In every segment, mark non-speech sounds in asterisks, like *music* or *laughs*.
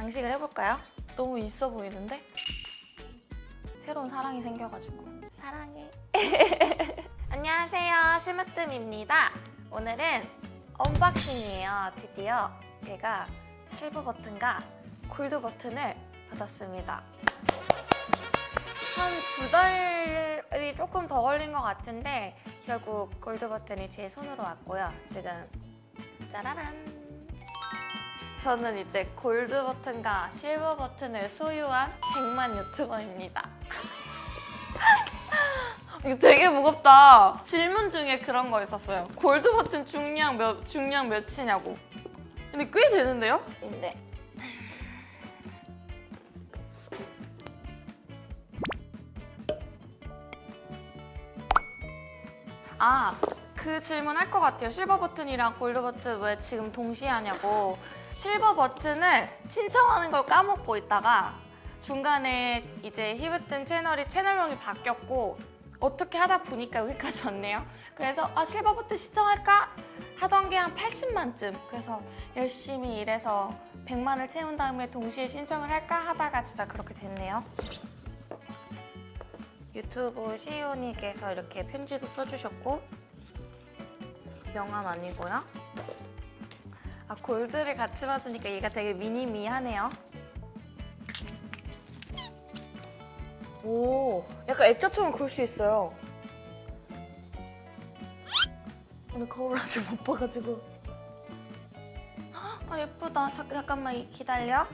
장식을 해볼까요? 너무 있어 보이는데? 새로운 사랑이 생겨가지고. 사랑해. *laughs* 안녕하세요. 심으뜸입니다. 오늘은 unboxing이에요 드디어. 제가 실버 버튼과 골드 버튼을 받았습니다. 한 두 달이 조금 더 걸린 것 같은데 결국 골드 버튼이 제 손으로 왔고요. 지금 짜라란 저는 이제 골드 버튼과 실버 버튼을 소유한 100만 유튜버입니다. *laughs* 이거 되게 무겁다. 질문 중에 그런 거 있었어요. 골드 버튼 중량 몇 중량 몇이냐고. 근데 꽤 되는데요? 근데 아, 그 질문 할 것 같아요. 실버 버튼이랑 골드 버튼 왜 지금 동시에 하냐고. 실버 버튼을 신청하는 걸 까먹고 있다가 중간에 이제 히브뜸 채널이 채널명이 바뀌었고 어떻게 하다 보니까 여기까지 왔네요. 그래서 아 실버 버튼 신청할까? 하던 게 한 80만쯤. 그래서 열심히 일해서 100만을 채운 다음에 동시에 신청을 할까 하다가 진짜 그렇게 됐네요. 유튜브 시오님께서 이렇게 편지도 써주셨고 명함 아니고요. 아 골드를 같이 받으니까 얘가 되게 미니미하네요. 오, 약간 액자처럼 그럴 수 있어요. 오늘 거울 아직 못 봐가지고. 아 예쁘다. 잠, 잠깐만 기다려.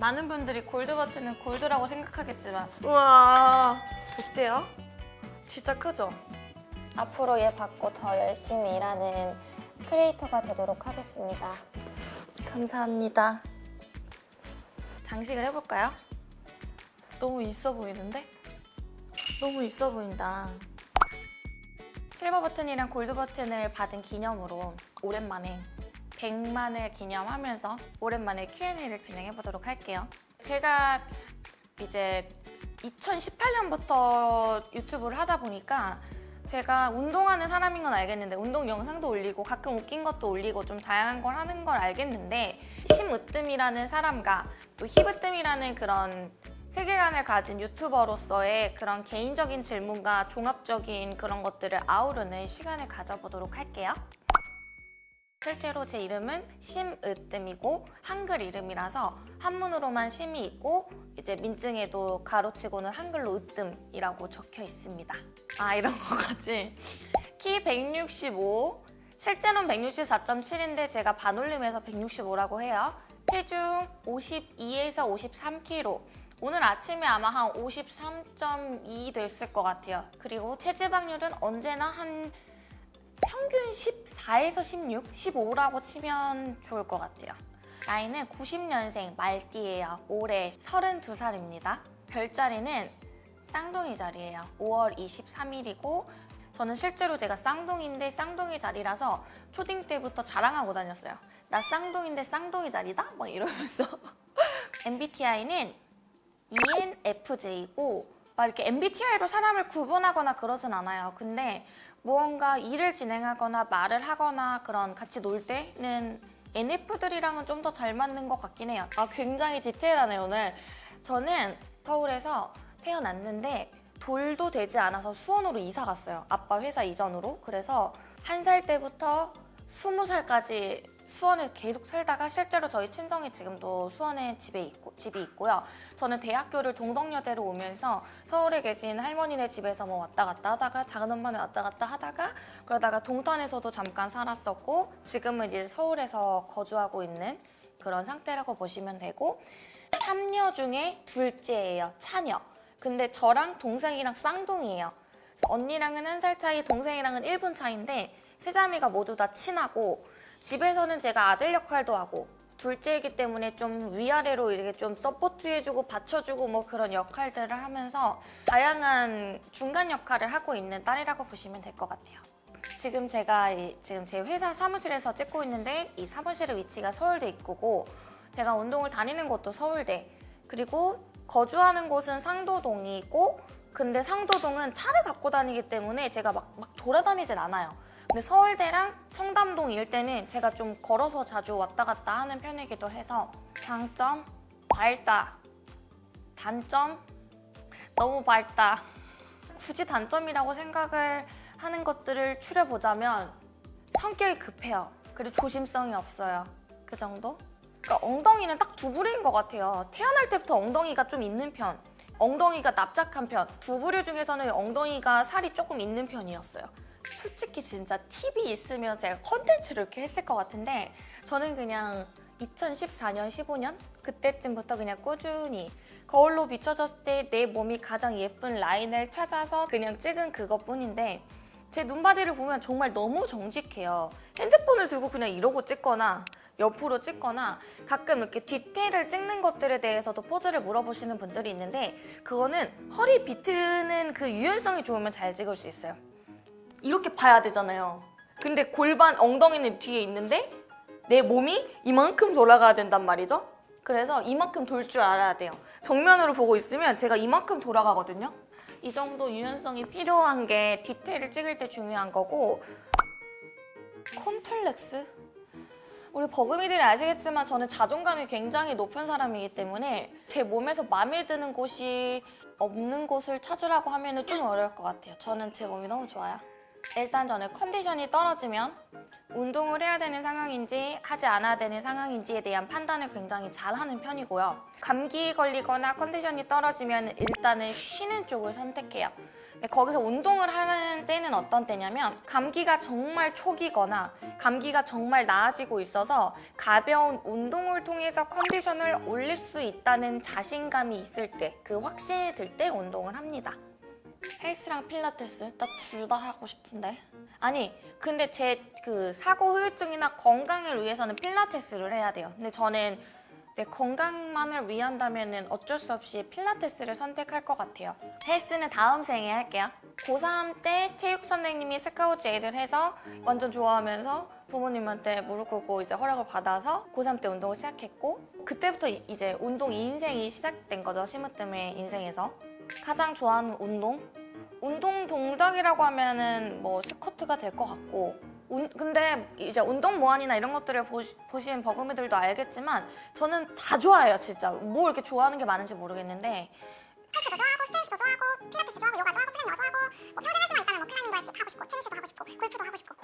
많은 분들이 골드 버튼은 골드라고 생각하겠지만 우와 어때요? 진짜 크죠? 앞으로 얘 받고 더 열심히 일하는 크리에이터가 되도록 하겠습니다. 감사합니다. 장식을 해볼까요? 너무 있어 보이는데? 너무 있어 보인다. 실버 버튼이랑 골드 버튼을 받은 기념으로 오랜만에 100만을 기념하면서 오랜만에 Q&A를 진행해 보도록 할게요. 제가 이제 2018년부터 유튜브를 하다 보니까 제가 운동하는 사람인 건 알겠는데 운동 영상도 올리고 가끔 웃긴 것도 올리고 좀 다양한 걸 하는 걸 알겠는데 심으뜸이라는 사람과 또 히브뜸이라는 그런 세계관을 가진 유튜버로서의 그런 개인적인 질문과 종합적인 그런 것들을 아우르는 시간을 가져보도록 할게요. 실제로 제 이름은 심으뜸이고 한글 이름이라서 한문으로만 심이 있고 이제 민증에도 가로치고는 한글로 으뜸이라고 적혀 있습니다. 아 이런 *laughs* 거까지. 키 165, 실제로는 164.7인데 제가 반올림해서 165라고 해요. 체중 52에서 53kg. 오늘 아침에 아마 한 53.2 됐을 것 같아요. 그리고 체지방률은 언제나 한 평균 14에서 16, 15라고 치면 좋을 것 같아요. 나이는 90년생 말띠예요. 올해 32살입니다. 별자리는 쌍둥이 자리예요. 5월 23일이고 저는 실제로 제가 쌍둥이인데 쌍둥이 자리라서 초딩 때부터 자랑하고 다녔어요. 나 쌍둥이인데 쌍둥이 자리다? 막 이러면서 *laughs* MBTI는 ENFJ고 막 이렇게 MBTI로 사람을 구분하거나 그러진 않아요. 근데 무언가 일을 진행하거나 말을 하거나 그런 같이 놀 때는 NF들이랑은 좀 더 잘 맞는 것 같긴 해요. 아 굉장히 디테일하네요 오늘. 저는 서울에서 태어났는데 돌도 되지 않아서 수원으로 이사 갔어요. 아빠 회사 이전으로. 그래서 한 살 때부터 스무 살까지 수원에 계속 살다가 실제로 저희 친정이 지금도 수원에 집에 있고, 집이 있고요. 저는 대학교를 동덕여대로 오면서 서울에 계신 할머니네 집에서 뭐 왔다 갔다 하다가 작은 엄마네 왔다 갔다 하다가 그러다가 동탄에서도 잠깐 살았었고 지금은 이제 서울에서 거주하고 있는 그런 상태라고 보시면 되고 삼녀 중에 둘째예요. 차녀. 근데 저랑 동생이랑 쌍둥이에요. 언니랑은 한 살 차이, 동생이랑은 1분 차이인데 세자매가 모두 다 친하고 집에서는 제가 아들 역할도 하고 둘째이기 때문에 좀 위아래로 이렇게 좀 서포트해주고 받쳐주고 뭐 그런 역할들을 하면서 다양한 중간 역할을 하고 있는 딸이라고 보시면 될 것 같아요. 지금 제가 이, 지금 제 회사 사무실에서 찍고 있는데 이 사무실의 위치가 서울대 입구고 제가 운동을 다니는 곳도 서울대 그리고 거주하는 곳은 상도동이고 근데 상도동은 차를 갖고 다니기 때문에 제가 막, 막 돌아다니진 않아요. 근데 서울대랑 청담동 일대는 제가 좀 걸어서 자주 왔다 갔다 하는 편이기도 해서 장점 밝다. 단점 너무 밝다. 굳이 단점이라고 생각을 하는 것들을 추려보자면 성격이 급해요. 그리고 조심성이 없어요. 그 정도? 그러니까 엉덩이는 딱 두 부류인 것 같아요. 태어날 때부터 엉덩이가 좀 있는 편, 엉덩이가 납작한 편. 두 부류 중에서는 엉덩이가 살이 조금 있는 편이었어요. 솔직히 진짜 팁이 있으면 제가 컨텐츠를 이렇게 했을 것 같은데 저는 그냥 2014년, 15년 그때쯤부터 그냥 꾸준히 거울로 비춰졌을 때 내 몸이 가장 예쁜 라인을 찾아서 그냥 찍은 그것뿐인데 제 눈바디를 보면 정말 너무 정직해요. 핸드폰을 들고 그냥 이러고 찍거나 옆으로 찍거나 가끔 이렇게 디테일을 찍는 것들에 대해서도 포즈를 물어보시는 분들이 있는데 그거는 허리 비트는 그 유연성이 좋으면 잘 찍을 수 있어요. 이렇게 봐야 되잖아요. 근데 골반 엉덩이는 뒤에 있는데 내 몸이 이만큼 돌아가야 된단 말이죠. 그래서 이만큼 돌 줄 알아야 돼요. 정면으로 보고 있으면 제가 이만큼 돌아가거든요. 이 정도 유연성이 필요한 게 디테일을 찍을 때 중요한 거고 컴플렉스? 우리 버금이들이 아시겠지만 저는 자존감이 굉장히 높은 사람이기 때문에 제 몸에서 마음에 드는 곳이 없는 곳을 찾으라고 하면 좀 어려울 것 같아요. 저는 제 몸이 너무 좋아요. 일단 저는 컨디션이 떨어지면 운동을 해야 되는 상황인지 하지 않아야 되는 상황인지에 대한 판단을 굉장히 잘하는 편이고요. 감기 걸리거나 컨디션이 떨어지면 일단은 쉬는 쪽을 선택해요. 네, 거기서 운동을 하는 때는 어떤 때냐면 감기가 정말 초기거나 감기가 정말 나아지고 있어서 가벼운 운동을 통해서 컨디션을 올릴 수 있다는 자신감이 있을 때 그 확신이 들 때 운동을 합니다. 헬스랑 필라테스 나 둘 다 하고 싶은데. 아니 근데 제 그 사고 후유증이나 건강을 위해서는 필라테스를 해야 돼요. 근데 저는 내 건강만을 위한다면 어쩔 수 없이 필라테스를 선택할 것 같아요. 헬스는 다음 생에 할게요. 고3 때 체육 선생님이 스카우트 제의를 해서 완전 좋아하면서 부모님한테 무릎 꿇고 이제 허락을 받아서 고3 때 운동을 시작했고 그때부터 이- 이제 운동 인생이 시작된 거죠 심으뜸의 인생에서 가장 좋아하는 운동? 운동 동작이라고 하면은 뭐 스쿼트가 될 것 같고 운- 근데 이제 운동 모안이나 이런 것들을 보시, 보신 버금이들도 알겠지만 저는 다 좋아해요 진짜. 뭐 이렇게 좋아하는 게 많은지 모르겠는데. 헬스도 좋아하고 스트레스도 좋아하고 필라테스 좋아하고 요가 좋아하고 플랭 좋아하고 뭐 평생 할 수만 있다면 뭐 수- 하고 싶고 테니스도 하고 싶고 골프도 하고 싶고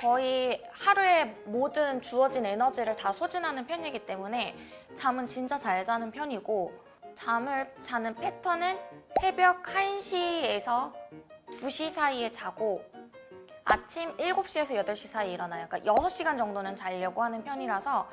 거의 하루에 모든 주어진 에너지를 다 소진하는 편이기 때문에 잠은 진짜 잘 자는 편이고 잠을 자는 패턴은 새벽 1시에서 2시 사이에 자고 아침 7시에서 8시 사이에 일어나요. 그러니까 6시간 정도는 자려고 하는 편이라서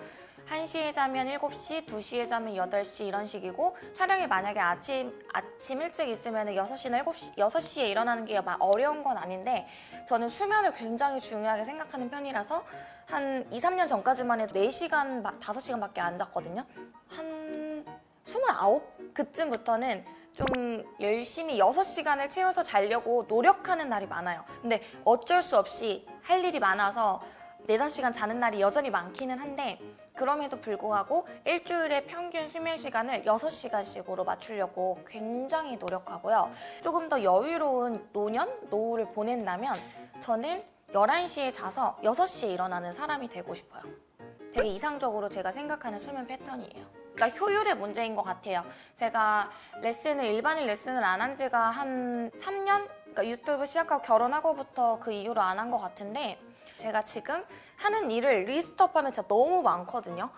1시에 자면 7시, 2시에 자면 8시 이런 식이고 촬영이 만약에 아침 아침 일찍 있으면 6시나 7시, 6시에 일어나는 게막 어려운 건 아닌데 저는 수면을 굉장히 중요하게 생각하는 편이라서 한 2, 3년 전까지만 해도 4시간, 5시간밖에 안 잤거든요. 한 29? 그쯤부터는 좀 열심히 6시간을 채워서 자려고 노력하는 날이 많아요. 근데 어쩔 수 없이 할 일이 많아서 4, 5시간 자는 날이 여전히 많기는 한데 그럼에도 불구하고 일주일의 평균 수면 시간을 6시간씩으로 맞추려고 굉장히 노력하고요. 조금 더 여유로운 노년, 노후를 보낸다면 저는 11시에 자서 6시에 일어나는 사람이 되고 싶어요. 되게 이상적으로 제가 생각하는 수면 패턴이에요. 그러니까 효율의 문제인 것 같아요. 제가 레슨을 일반인 레슨을 안 한 지가 한 3년? 그러니까 유튜브 시작하고 결혼하고부터 그 이후로 안 한 것 같은데 제가 지금 하는 일을 리스트업하면 진짜 너무 많거든요.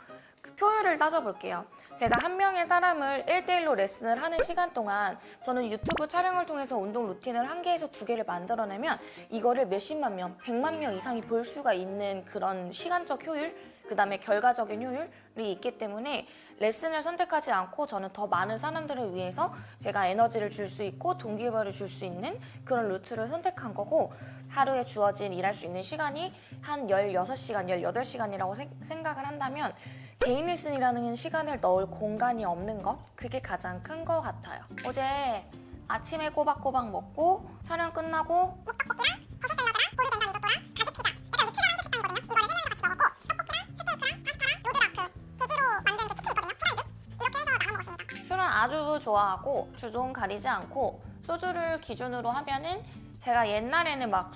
그 효율을 따져볼게요. 제가 한 명의 사람을 1대1로 레슨을 하는 시간 동안 저는 유튜브 촬영을 통해서 운동 루틴을 한 개에서 두 개를 만들어내면 이거를 몇십만 명, 백만 명 이상이 볼 수가 있는 그런 시간적 효율, 그 다음에 결과적인 효율이 있기 때문에 레슨을 선택하지 않고 저는 더 많은 사람들을 위해서 제가 에너지를 줄 수 있고 동기부여를 줄 수 있는 그런 루트를 선택한 거고 하루에 주어진 일할 수 있는 시간이 한 16시간, 18시간이라고 생각을 한다면 개인 레슨이라는 시간을 넣을 공간이 없는 것 그게 가장 큰 것 같아요. 어제 아침에 꼬박꼬박 먹고 촬영 끝나고 아주 좋아하고 주종 가리지 않고 소주를 기준으로 하면은 제가 옛날에는 막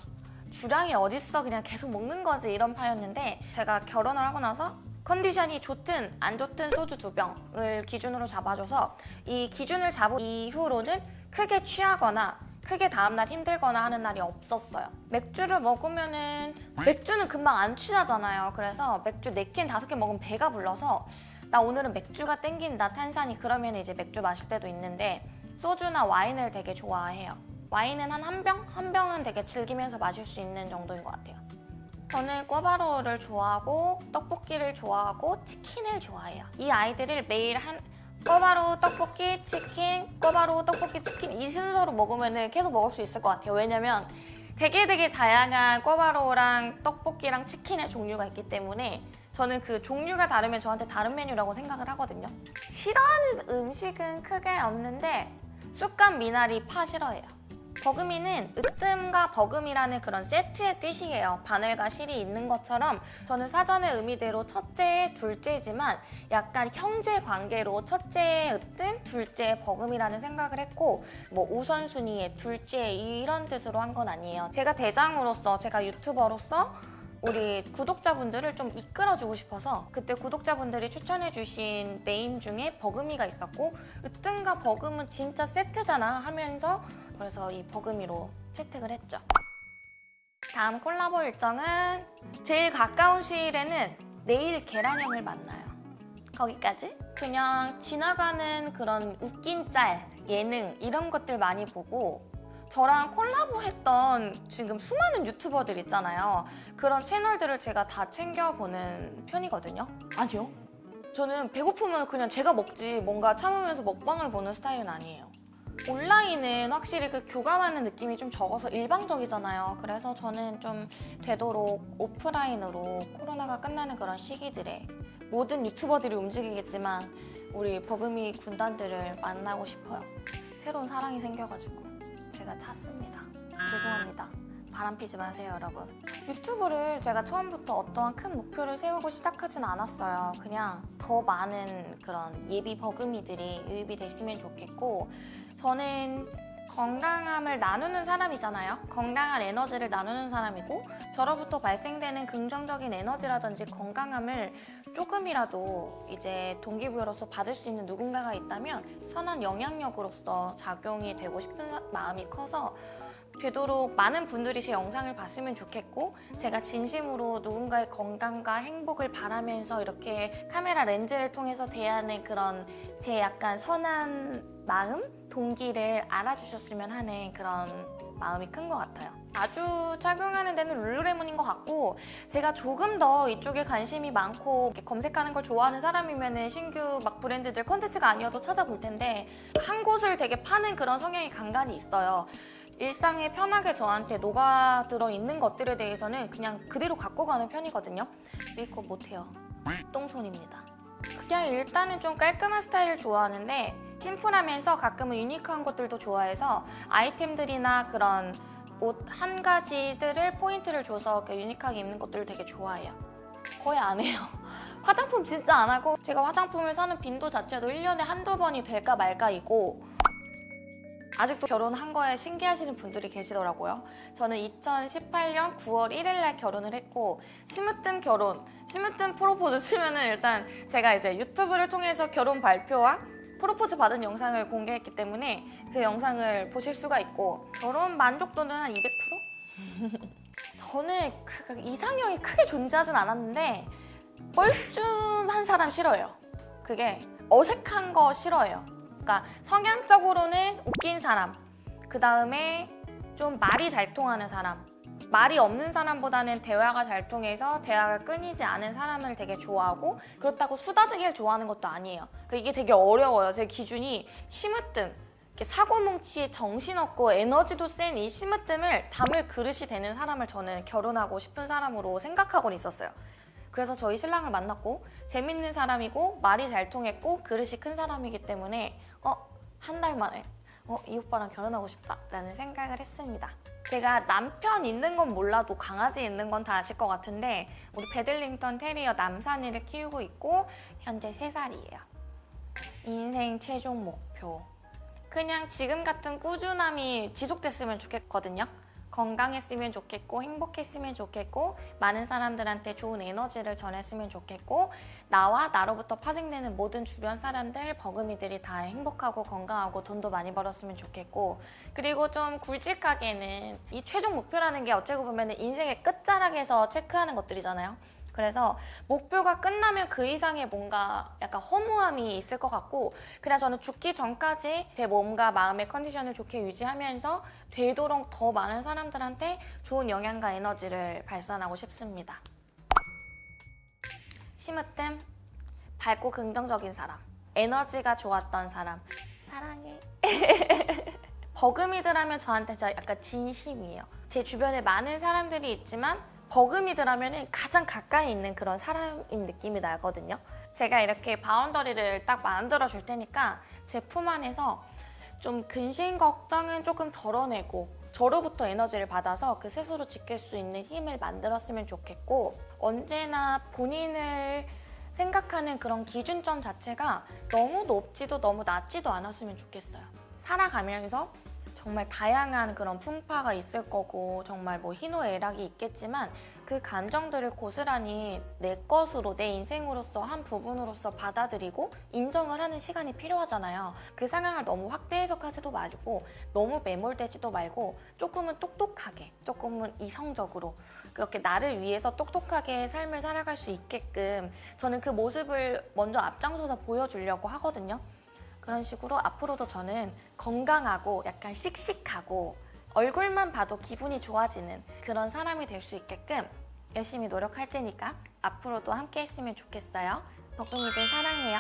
주량이 어딨어 그냥 계속 먹는 거지 이런 파였는데 제가 결혼을 하고 나서 컨디션이 좋든 안 좋든 소주 두 병을 기준으로 잡아줘서 이 기준을 잡은 이후로는 크게 취하거나 크게 다음날 힘들거나 하는 날이 없었어요. 맥주를 먹으면은 맥주는 금방 안 취하잖아요. 그래서 맥주 4캔, 5캔 먹으면 배가 불러서 나 오늘은 맥주가 땡긴다 탄산이 그러면 이제 맥주 마실 때도 있는데 소주나 와인을 되게 좋아해요. 와인은 한 한 병? 한 병은 되게 즐기면서 마실 수 있는 정도인 것 같아요. 저는 꿔바로우를 좋아하고 떡볶이를 좋아하고 치킨을 좋아해요. 이 아이들을 매일 한 꿔바로우 떡볶이 치킨 꿔바로우 떡볶이 치킨 이 순서로 먹으면 계속 먹을 수 있을 것 같아요. 왜냐면 되게 되게 다양한 꿔바로우랑 떡볶이랑 치킨의 종류가 있기 때문에 저는 그 종류가 다르면 저한테 다른 메뉴라고 생각을 하거든요. 싫어하는 음식은 크게 없는데 쑥갓 미나리 파 싫어해요. 버금이는 으뜸과 버금이라는 그런 세트의 뜻이에요. 바늘과 실이 있는 것처럼 저는 사전의 의미대로 첫째, 둘째지만 약간 형제 관계로 첫째의 으뜸, 둘째의 버금이라는 생각을 했고 뭐 우선순위의 둘째 이런 뜻으로 한 건 아니에요. 제가 대장으로서, 제가 유튜버로서 우리 구독자분들을 좀 이끌어주고 싶어서 그때 구독자분들이 추천해주신 네임 중에 버금이가 있었고 으뜸과 버금은 진짜 세트잖아 하면서 그래서 이 버금이로 채택을 했죠. 다음 콜라보 일정은 제일 가까운 시일에는 내일 계란형을 만나요. 거기까지? 그냥 지나가는 그런 웃긴 짤, 예능 이런 것들 많이 보고 저랑 콜라보 했던 지금 수많은 유튜버들 있잖아요. 그런 채널들을 제가 다 챙겨보는 편이거든요. 아니요. 저는 배고프면 그냥 제가 먹지 뭔가 참으면서 먹방을 보는 스타일은 아니에요. 온라인은 확실히 그 교감하는 느낌이 좀 적어서 일방적이잖아요. 그래서 저는 좀 되도록 오프라인으로 코로나가 끝나는 그런 시기들에 모든 유튜버들이 움직이겠지만 우리 버금이 군단들을 만나고 싶어요. 새로운 사랑이 생겨가지고 제가 찾습니다. 죄송합니다. 바람 피지 마세요, 여러분. 유튜브를 제가 처음부터 어떠한 큰 목표를 세우고 시작하진 않았어요. 그냥 더 많은 그런 예비 버금이들이 유입이 됐으면 좋겠고 저는 건강함을 나누는 사람이잖아요. 건강한 에너지를 나누는 사람이고 저로부터 발생되는 긍정적인 에너지라든지 건강함을 조금이라도 이제 동기부여로서 받을 수 있는 누군가가 있다면 선한 영향력으로서 작용이 되고 싶은 사- 마음이 커서 되도록 많은 분들이 제 영상을 봤으면 좋겠고 제가 진심으로 누군가의 건강과 행복을 바라면서 이렇게 카메라 렌즈를 통해서 대하는 그런 제 약간 선한 마음, 동기를 알아주셨으면 하는 그런 마음이 큰 것 같아요. 아주 착용하는 데는 룰루레몬인 것 같고 제가 조금 더 이쪽에 관심이 많고 검색하는 걸 좋아하는 사람이면 신규 막 브랜드들 컨텐츠가 아니어도 찾아볼 텐데 한 곳을 되게 파는 그런 성향이 간간히 있어요. 일상에 편하게 저한테 녹아들어 있는 것들에 대해서는 그냥 그대로 갖고 가는 편이거든요. 메이크업 못해요. 똥손입니다. 그냥 일단은 좀 깔끔한 스타일을 좋아하는데 심플하면서 가끔은 유니크한 것들도 좋아해서 아이템들이나 그런 옷 한 가지들을 포인트를 줘서 유니크하게 입는 것들을 되게 좋아해요. 거의 안 해요. *laughs* 화장품 진짜 안 하고 제가 화장품을 사는 빈도 자체도 1년에 한두 번이 될까 말까이고 아직도 결혼한 거에 신기하시는 분들이 계시더라고요. 저는 2018년 9월 1일 날 결혼을 했고 스무뜸 결혼, 스무뜸 프로포즈 치면은 일단 제가 이제 유튜브를 통해서 결혼 발표와 프로포즈 받은 영상을 공개했기 때문에 그 영상을 보실 수가 있고 결혼 만족도는 한 200%? *laughs* 저는 그 이상형이 크게 존재하진 않았는데 뻘쭘한 사람 싫어요. 그게 어색한 거 싫어해요. 그러니까 성향적으로는 웃긴 사람, 그 다음에 좀 말이 잘 통하는 사람, 말이 없는 사람보다는 대화가 잘 통해서 대화가 끊이지 않은 사람을 되게 좋아하고 그렇다고 수다쟁이를 좋아하는 것도 아니에요. 그 이게 되게 어려워요. 제 기준이 심으뜸, 이렇게 사고뭉치에 정신없고 에너지도 센 이 심으뜸을 담을 그릇이 되는 사람을 저는 결혼하고 싶은 사람으로 생각하고는 있었어요. 그래서 저희 신랑을 만났고 재밌는 사람이고 말이 잘 통했고 그릇이 큰 사람이기 때문에 어? 한 달 만에 어? 이 오빠랑 결혼하고 싶다라는 생각을 했습니다. 제가 남편 있는 건 몰라도 강아지 있는 건 다 아실 것 같은데 우리 베들링턴 테리어 남산이를 키우고 있고 현재 3살이에요. 인생 최종 목표 그냥 지금 같은 꾸준함이 지속됐으면 좋겠거든요. 건강했으면 좋겠고 행복했으면 좋겠고 많은 사람들한테 좋은 에너지를 전했으면 좋겠고 나와 나로부터 파생되는 모든 주변 사람들 버금이들이 다 행복하고 건강하고 돈도 많이 벌었으면 좋겠고 그리고 좀 굵직하게는 이 최종 목표라는 게 어찌고 보면 인생의 끝자락에서 체크하는 것들이잖아요. 그래서 목표가 끝나면 그 이상의 뭔가 약간 허무함이 있을 것 같고 그냥 저는 죽기 전까지 제 몸과 마음의 컨디션을 좋게 유지하면서 되도록 더 많은 사람들한테 좋은 영향과 에너지를 발산하고 싶습니다. 심으뜸 밝고 긍정적인 사람 에너지가 좋았던 사람 사랑해. *laughs* 버금이들하면 저한테 약간 진심이에요. 제 주변에 많은 사람들이 있지만 버금이들하면 가장 가까이 있는 그런 사람인 느낌이 나거든요. 제가 이렇게 바운더리를 딱 만들어 줄 테니까 제 품 안에서 좀 근심 걱정은 조금 덜어내고 저로부터 에너지를 받아서 그 스스로 지킬 수 있는 힘을 만들었으면 좋겠고 언제나 본인을 생각하는 그런 기준점 자체가 너무 높지도 너무 낮지도 않았으면 좋겠어요. 살아가면서 정말 다양한 그런 풍파가 있을 거고 정말 뭐 희노애락이 있겠지만 그 감정들을 고스란히 내 것으로 내 인생으로서 한 부분으로서 받아들이고 인정을 하는 시간이 필요하잖아요. 그 상황을 너무 확대 해석하지도 말고 너무 매몰되지도 말고 조금은 똑똑하게 조금은 이성적으로 그렇게 나를 위해서 똑똑하게 삶을 살아갈 수 있게끔 저는 그 모습을 먼저 앞장서서 보여주려고 하거든요. 그런 식으로 앞으로도 저는 건강하고 약간 씩씩하고 얼굴만 봐도 기분이 좋아지는 그런 사람이 될 수 있게끔 열심히 노력할 테니까 앞으로도 함께 했으면 좋겠어요. 덕분이들 사랑해요.